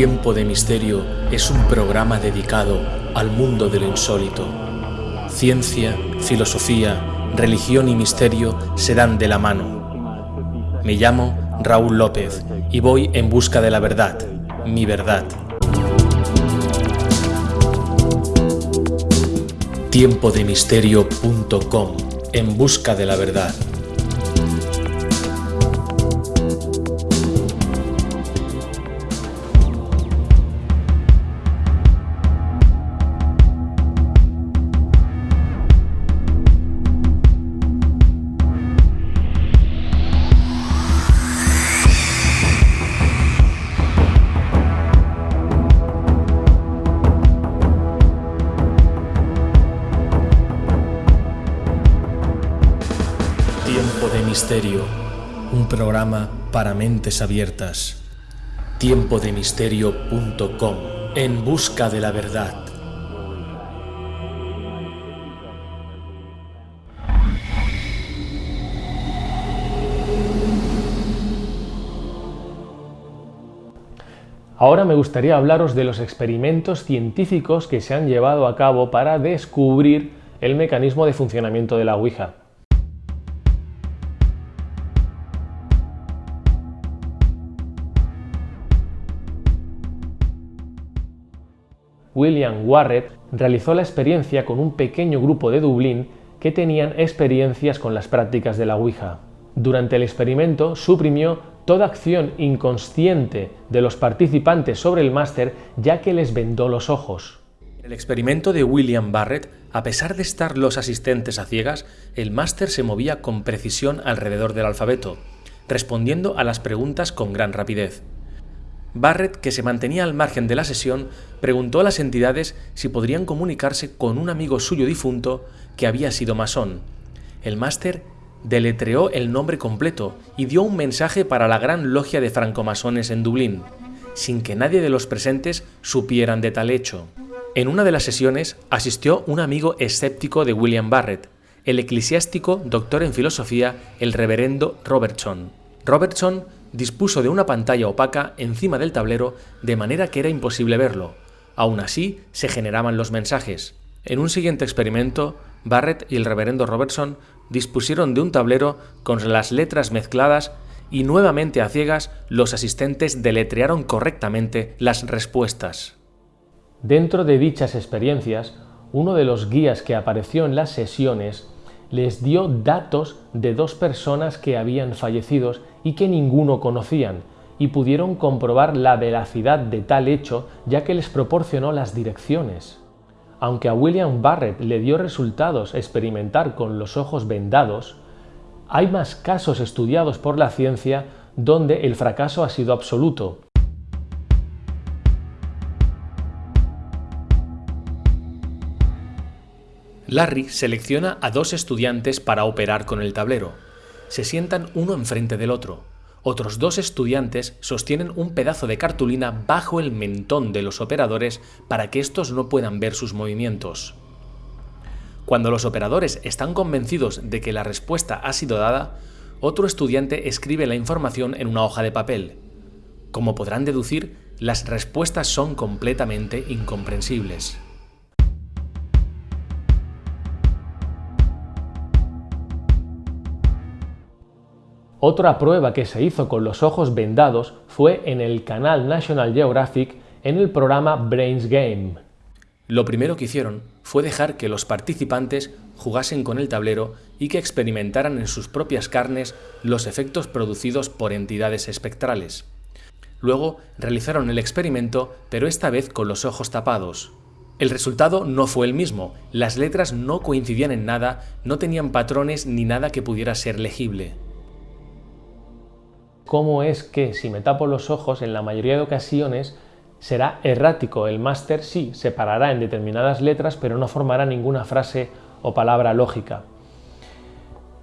Tiempo de Misterio es un programa dedicado al mundo de lo insólito. Ciencia, filosofía, religión y misterio se dan de la mano. Me llamo Raúl López y voy en busca de la verdad, mi verdad. Tiempodemisterio.com En busca de la verdad. Misterio, un programa para mentes abiertas. Tiempodemisterio.com En busca de la verdad. Ahora me gustaría hablaros de los experimentos científicos que se han llevado a cabo para descubrir el mecanismo de funcionamiento de la Ouija. William Warrett realizó la experiencia con un pequeño grupo de Dublín que tenían experiencias con las prácticas de la Ouija. Durante el experimento suprimió toda acción inconsciente de los participantes sobre el máster ya que les vendó los ojos. En el experimento de William Barrett, a pesar de estar los asistentes a ciegas, el máster se movía con precisión alrededor del alfabeto, respondiendo a las preguntas con gran rapidez. Barrett, que se mantenía al margen de la sesión, preguntó a las entidades si podrían comunicarse con un amigo suyo difunto que había sido masón. El máster deletreó el nombre completo y dio un mensaje para la gran logia de francomasones en Dublín, sin que nadie de los presentes supieran de tal hecho. En una de las sesiones asistió un amigo escéptico de William Barrett, el eclesiástico doctor en filosofía, el reverendo Robertson. Robertson dispuso de una pantalla opaca encima del tablero de manera que era imposible verlo. Aún así, se generaban los mensajes. En un siguiente experimento, Barrett y el reverendo Robertson dispusieron de un tablero con las letras mezcladas y nuevamente a ciegas los asistentes deletrearon correctamente las respuestas. Dentro de dichas experiencias, uno de los guías que apareció en las sesiones les dio datos de dos personas que habían fallecido y que ninguno conocían, y pudieron comprobar la veracidad de tal hecho ya que les proporcionó las direcciones. Aunque a William Barrett le dio resultados experimentar con los ojos vendados, hay más casos estudiados por la ciencia donde el fracaso ha sido absoluto, Larry selecciona a dos estudiantes para operar con el tablero. Se sientan uno enfrente del otro. Otros dos estudiantes sostienen un pedazo de cartulina bajo el mentón de los operadores para que estos no puedan ver sus movimientos. Cuando los operadores están convencidos de que la respuesta ha sido dada, otro estudiante escribe la información en una hoja de papel. Como podrán deducir, las respuestas son completamente incomprensibles. Otra prueba que se hizo con los ojos vendados fue en el canal National Geographic en el programa Brains Game. Lo primero que hicieron fue dejar que los participantes jugasen con el tablero y que experimentaran en sus propias carnes los efectos producidos por entidades espectrales. Luego realizaron el experimento, pero esta vez con los ojos tapados. El resultado no fue el mismo, las letras no coincidían en nada, no tenían patrones ni nada que pudiera ser legible cómo es que si me tapo los ojos en la mayoría de ocasiones será errático. El máster sí separará en determinadas letras, pero no formará ninguna frase o palabra lógica.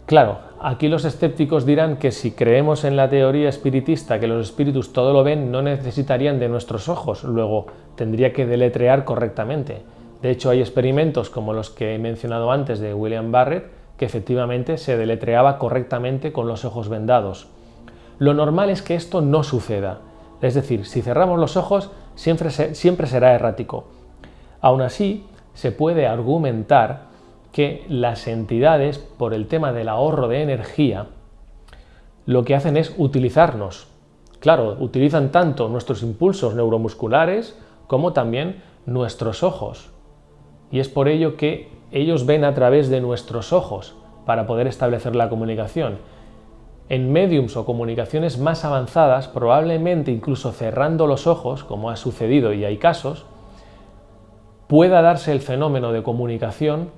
Claro, aquí los escépticos dirán que si creemos en la teoría espiritista que los espíritus todo lo ven, no necesitarían de nuestros ojos, luego tendría que deletrear correctamente. De hecho, hay experimentos como los que he mencionado antes de William Barrett, que efectivamente se deletreaba correctamente con los ojos vendados. Lo normal es que esto no suceda. Es decir, si cerramos los ojos, siempre, siempre será errático. Aún así, se puede argumentar que las entidades, por el tema del ahorro de energía, lo que hacen es utilizarnos. Claro, utilizan tanto nuestros impulsos neuromusculares como también nuestros ojos. Y es por ello que ellos ven a través de nuestros ojos para poder establecer la comunicación. En mediums o comunicaciones más avanzadas, probablemente incluso cerrando los ojos, como ha sucedido y hay casos, pueda darse el fenómeno de comunicación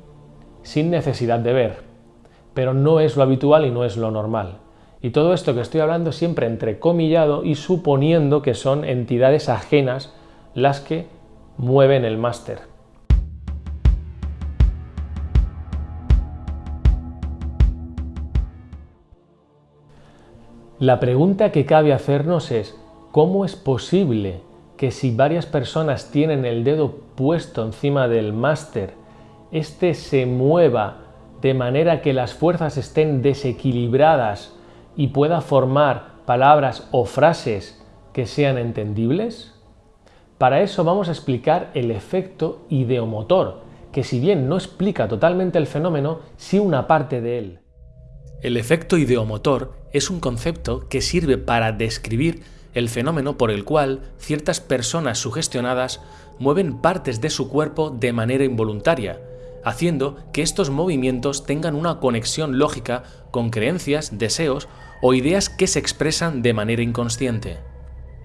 sin necesidad de ver, pero no es lo habitual y no es lo normal. Y todo esto que estoy hablando siempre entrecomillado y suponiendo que son entidades ajenas las que mueven el máster. La pregunta que cabe hacernos es, ¿cómo es posible que si varias personas tienen el dedo puesto encima del máster, éste se mueva de manera que las fuerzas estén desequilibradas y pueda formar palabras o frases que sean entendibles? Para eso vamos a explicar el efecto ideomotor, que si bien no explica totalmente el fenómeno, sí una parte de él. El efecto ideomotor es un concepto que sirve para describir el fenómeno por el cual ciertas personas sugestionadas mueven partes de su cuerpo de manera involuntaria, haciendo que estos movimientos tengan una conexión lógica con creencias, deseos o ideas que se expresan de manera inconsciente.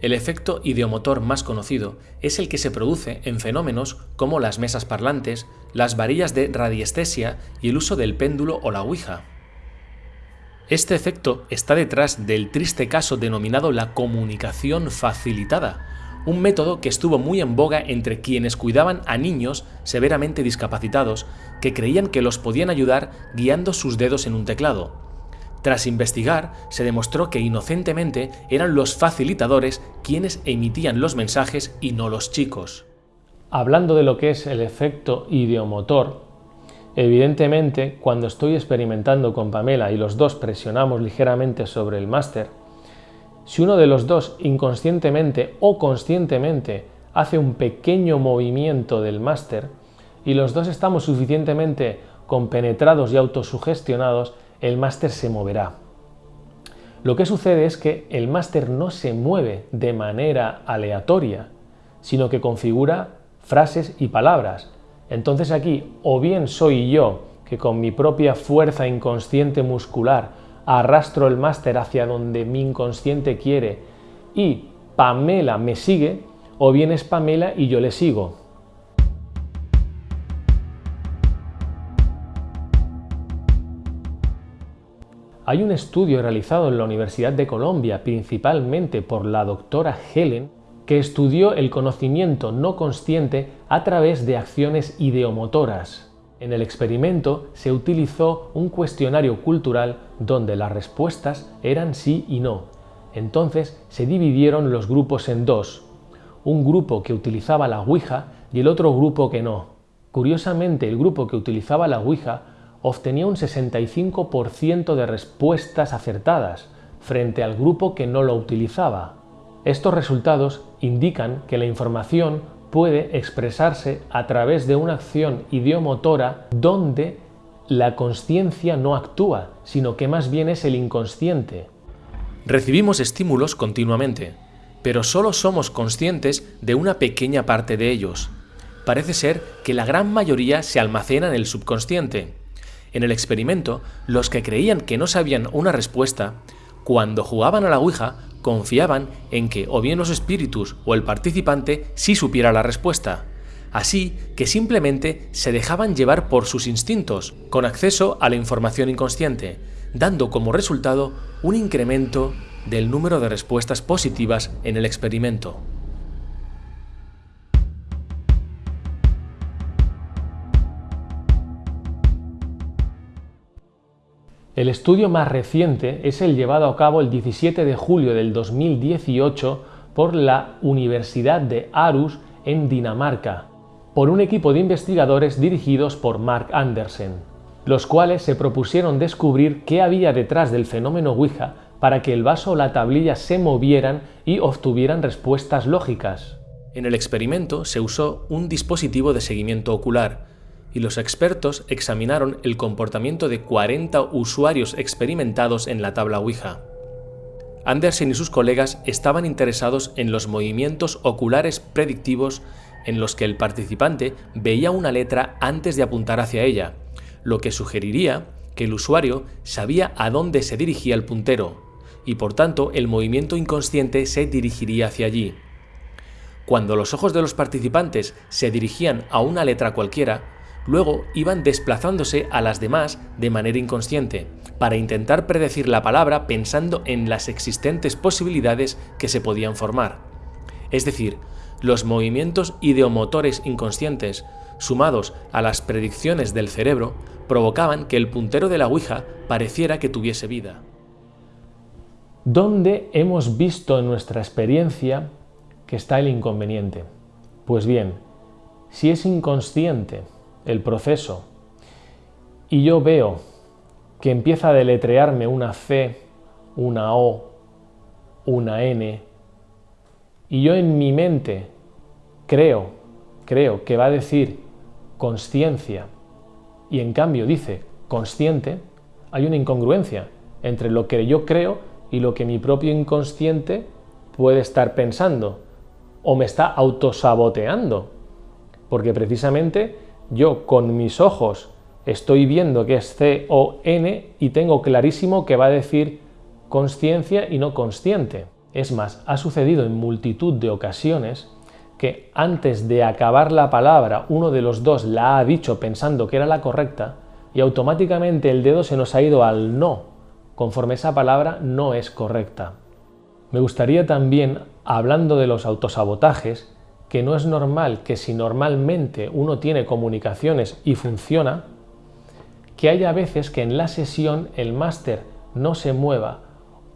El efecto ideomotor más conocido es el que se produce en fenómenos como las mesas parlantes, las varillas de radiestesia y el uso del péndulo o la ouija. Este efecto está detrás del triste caso denominado la comunicación facilitada, un método que estuvo muy en boga entre quienes cuidaban a niños severamente discapacitados que creían que los podían ayudar guiando sus dedos en un teclado. Tras investigar, se demostró que inocentemente eran los facilitadores quienes emitían los mensajes y no los chicos. Hablando de lo que es el efecto ideomotor, Evidentemente, cuando estoy experimentando con Pamela y los dos presionamos ligeramente sobre el máster, si uno de los dos inconscientemente o conscientemente hace un pequeño movimiento del máster y los dos estamos suficientemente compenetrados y autosugestionados, el máster se moverá. Lo que sucede es que el máster no se mueve de manera aleatoria, sino que configura frases y palabras, entonces aquí o bien soy yo que con mi propia fuerza inconsciente muscular arrastro el máster hacia donde mi inconsciente quiere y Pamela me sigue, o bien es Pamela y yo le sigo. Hay un estudio realizado en la Universidad de Colombia, principalmente por la doctora Helen, que estudió el conocimiento no consciente a través de acciones ideomotoras. En el experimento se utilizó un cuestionario cultural donde las respuestas eran sí y no. Entonces se dividieron los grupos en dos, un grupo que utilizaba la Ouija y el otro grupo que no. Curiosamente, el grupo que utilizaba la Ouija obtenía un 65% de respuestas acertadas frente al grupo que no lo utilizaba. Estos resultados indican que la información puede expresarse a través de una acción idiomotora donde la conciencia no actúa, sino que más bien es el inconsciente. Recibimos estímulos continuamente, pero solo somos conscientes de una pequeña parte de ellos. Parece ser que la gran mayoría se almacena en el subconsciente. En el experimento, los que creían que no sabían una respuesta, cuando jugaban a la Ouija, confiaban en que o bien los espíritus o el participante sí supiera la respuesta. Así que simplemente se dejaban llevar por sus instintos, con acceso a la información inconsciente, dando como resultado un incremento del número de respuestas positivas en el experimento. El estudio más reciente es el llevado a cabo el 17 de julio del 2018 por la Universidad de Aarhus en Dinamarca, por un equipo de investigadores dirigidos por Mark Andersen, los cuales se propusieron descubrir qué había detrás del fenómeno Ouija para que el vaso o la tablilla se movieran y obtuvieran respuestas lógicas. En el experimento se usó un dispositivo de seguimiento ocular y los expertos examinaron el comportamiento de 40 usuarios experimentados en la tabla Ouija. Andersen y sus colegas estaban interesados en los movimientos oculares predictivos en los que el participante veía una letra antes de apuntar hacia ella, lo que sugeriría que el usuario sabía a dónde se dirigía el puntero, y por tanto el movimiento inconsciente se dirigiría hacia allí. Cuando los ojos de los participantes se dirigían a una letra cualquiera, luego iban desplazándose a las demás de manera inconsciente, para intentar predecir la palabra pensando en las existentes posibilidades que se podían formar. Es decir, los movimientos ideomotores inconscientes, sumados a las predicciones del cerebro, provocaban que el puntero de la Ouija pareciera que tuviese vida. ¿Dónde hemos visto en nuestra experiencia que está el inconveniente? Pues bien, si es inconsciente el proceso y yo veo que empieza a deletrearme una C, una O, una N, y yo en mi mente creo, creo que va a decir conciencia y en cambio dice consciente, hay una incongruencia entre lo que yo creo y lo que mi propio inconsciente puede estar pensando o me está autosaboteando. Porque precisamente yo con mis ojos estoy viendo que es C-O-N y tengo clarísimo que va a decir consciencia y no consciente. Es más, ha sucedido en multitud de ocasiones que antes de acabar la palabra uno de los dos la ha dicho pensando que era la correcta y automáticamente el dedo se nos ha ido al no, conforme esa palabra no es correcta. Me gustaría también, hablando de los autosabotajes, que no es normal que si normalmente uno tiene comunicaciones y funciona, que haya veces que en la sesión el máster no se mueva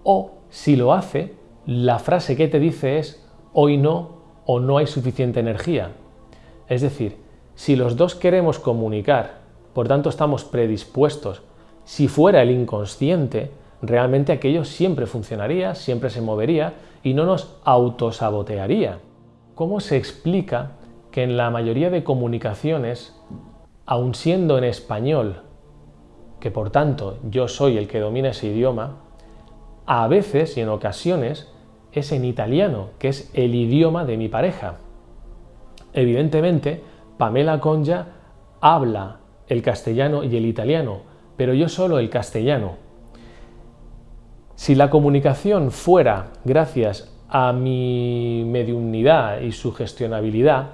o si lo hace, la frase que te dice es hoy no o no hay suficiente energía. Es decir, si los dos queremos comunicar, por tanto estamos predispuestos, si fuera el inconsciente, realmente aquello siempre funcionaría, siempre se movería y no nos autosabotearía. ¿Cómo se explica que en la mayoría de comunicaciones, aun siendo en español, que por tanto yo soy el que domina ese idioma, a veces y en ocasiones es en italiano, que es el idioma de mi pareja. Evidentemente, Pamela Conja habla el castellano y el italiano, pero yo solo el castellano. Si la comunicación fuera gracias a mi mediunidad y su gestionabilidad,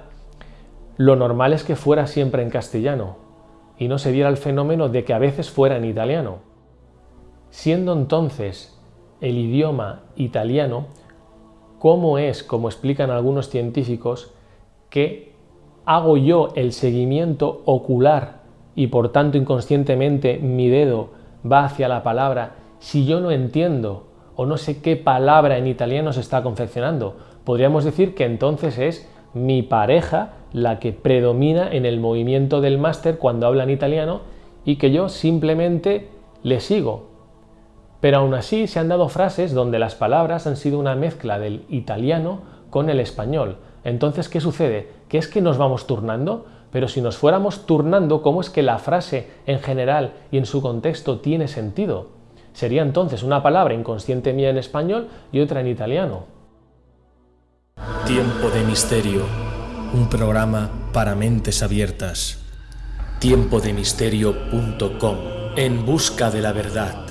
lo normal es que fuera siempre en castellano y no se diera el fenómeno de que a veces fuera en italiano. Siendo entonces el idioma italiano, ¿cómo es, como explican algunos científicos, que hago yo el seguimiento ocular y por tanto inconscientemente mi dedo va hacia la palabra si yo no entiendo o no sé qué palabra en italiano se está confeccionando. Podríamos decir que entonces es mi pareja la que predomina en el movimiento del máster cuando habla en italiano y que yo simplemente le sigo. Pero aún así se han dado frases donde las palabras han sido una mezcla del italiano con el español. Entonces, ¿qué sucede? ¿Que es que nos vamos turnando? Pero si nos fuéramos turnando, ¿cómo es que la frase en general y en su contexto tiene sentido? Sería entonces una palabra inconsciente mía en español y otra en italiano. Tiempo de Misterio, un programa para mentes abiertas. Tiempodemisterio.com, en busca de la verdad.